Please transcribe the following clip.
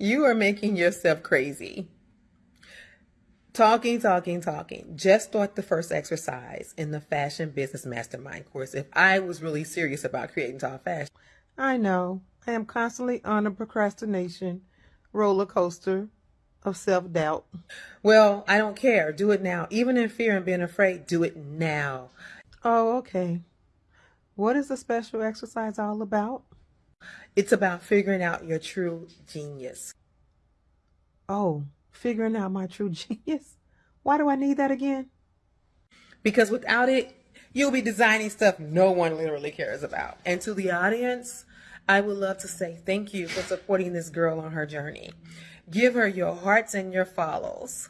You are making yourself crazy. Talking, talking, talking. Just start the first exercise in the Fashion Business Mastermind course if I was really serious about creating tall fashion. I know. I am constantly on a procrastination roller coaster of self doubt. Well, I don't care. Do it now. Even in fear and being afraid, do it now. Oh, okay. What is the special exercise all about? It's about figuring out your true genius. Oh, figuring out my true genius? Why do I need that again? Because without it, you'll be designing stuff no one literally cares about. And to the audience, I would love to say thank you for supporting this girl on her journey. Give her your hearts and your follows.